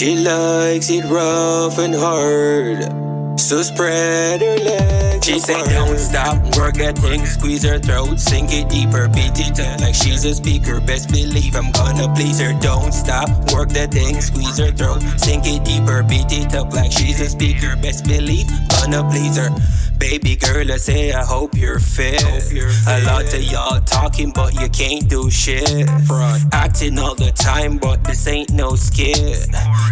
She likes it rough and hard. So spread her legs. She say don't stop, work that thing, squeeze her throat, sink it deeper, beat it up like she's a speaker. Best believe I'm gonna please her. Don't stop, work that thing, squeeze her throat, sink it deeper, beat it up like she's a speaker. Best believe I'm gonna please her. Baby girl, I say I hope you're fit. Hope you're fit. A lot of y'all talking, but you can't do shit. Fraud. Acting all the time, but this ain't no skill.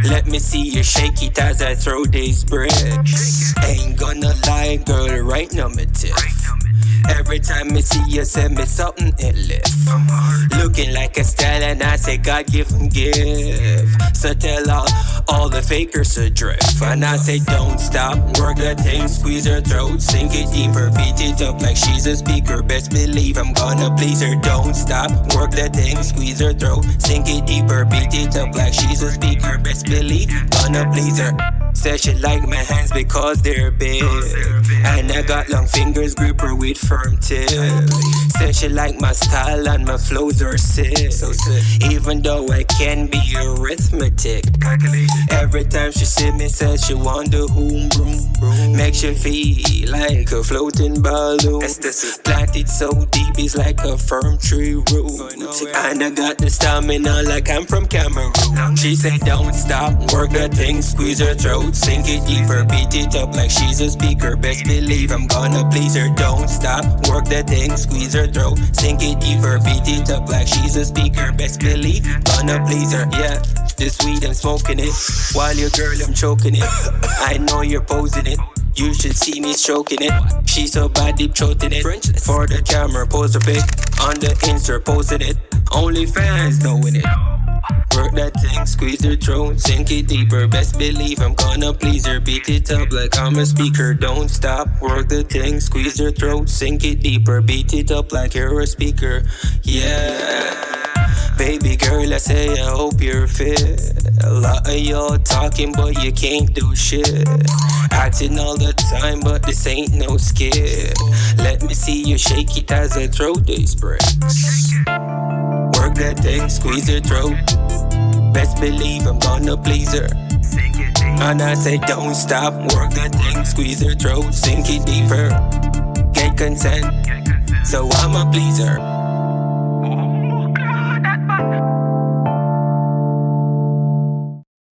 Let me see you shake it as I throw these bricks. Ain't gonna lie, girl, right normative. Every time I see you, send me something it lift. Looking like a stallion, I say God give and give. So tell all, all the fakers adrift. And I say don't stop, work the thing, squeeze her throat, sink it deeper, beat it up like she's a speaker. Best believe I'm gonna please her. Don't stop, work the thing, squeeze her throat, sink it deeper, beat it up like she's a speaker. Best believe I'm gonna please her. Said she like my hands because they're big. And I got long fingers, grip her with firm tip. Said she like my style and my flows are sick. So sick. Even though I can be arithmetic. Every time she see me, says she the boom boom. Makes you feel like a floating balloon. Planted so deep, it's like a firm tree root. And I got the stamina like I'm from Cameroon. She say don't stop, work that thing, squeeze her throat, sink it deeper, beat it up like she's a speaker. Best believe I'm gonna please her. Don't stop, work that thing, squeeze her throat, sink it deeper, beat it up like she's a speaker. Best believe gonna please her. Yeah, this weed I'm smoking it, while your girl I'm choking it. I know you're posing it. You should see me stroking it. She's so bad, deep throating it. For the camera, pose a pic. On the Insta, posting it. Only fans knowing it. Work that thing, squeeze her throat, sink it deeper. Best believe I'm gonna please her. Beat it up like I'm a speaker. Don't stop, work the thing, squeeze her throat, sink it deeper. Beat it up like you're a speaker. Yeah. Baby girl, I say I hope you're fit. A lot of y'all talking, but you can't do shit. Acting all the time, but this ain't no skill. Let me see you shake it as I throw these bricks. Work that thing, squeeze her throat. Best believe I'm gonna please her. And I say don't stop, work that thing, squeeze her throat, sink it deeper. Get consent, so I'm a pleaser.